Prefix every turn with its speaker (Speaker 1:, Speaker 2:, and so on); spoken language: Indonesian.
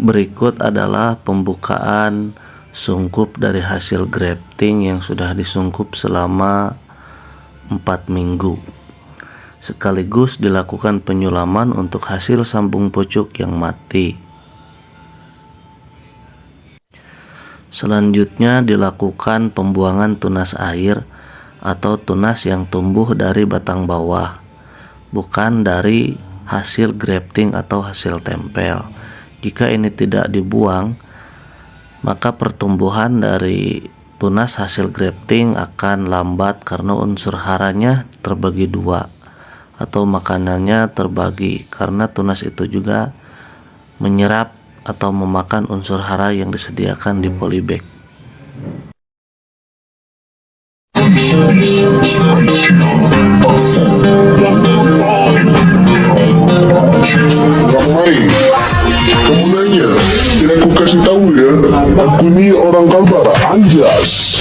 Speaker 1: Berikut adalah pembukaan sungkup dari hasil grafting yang sudah disungkup selama 4 minggu. Sekaligus dilakukan penyulaman untuk hasil sambung pucuk yang mati. Selanjutnya dilakukan pembuangan tunas air atau tunas yang tumbuh dari batang bawah, bukan dari hasil grafting atau hasil tempel. Jika ini tidak dibuang, maka pertumbuhan dari tunas hasil grafting akan lambat karena unsur haranya terbagi dua atau makanannya terbagi karena tunas itu juga menyerap atau memakan unsur hara yang disediakan di polybag.
Speaker 2: ini orang Kaltara, anjas.